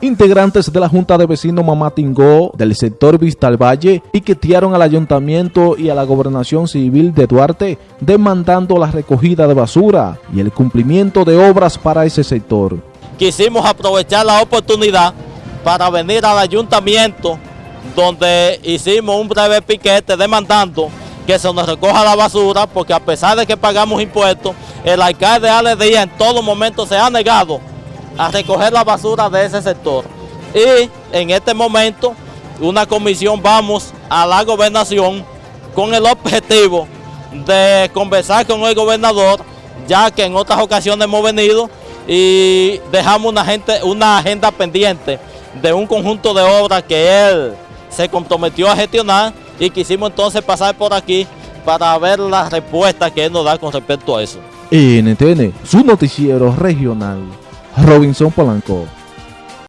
Integrantes de la Junta de Vecinos Mamatingó del sector Vista al Valle piquetearon al ayuntamiento y a la gobernación civil de Duarte demandando la recogida de basura y el cumplimiento de obras para ese sector. Quisimos aprovechar la oportunidad para venir al ayuntamiento donde hicimos un breve piquete demandando que se nos recoja la basura porque a pesar de que pagamos impuestos, el alcalde Ale Díaz en todo momento se ha negado a recoger la basura de ese sector. Y en este momento una comisión vamos a la gobernación con el objetivo de conversar con el gobernador, ya que en otras ocasiones hemos venido y dejamos una, gente, una agenda pendiente de un conjunto de obras que él se comprometió a gestionar y quisimos entonces pasar por aquí para ver la respuesta que él nos da con respecto a eso. NTN, su noticiero regional. Robinson Polanco.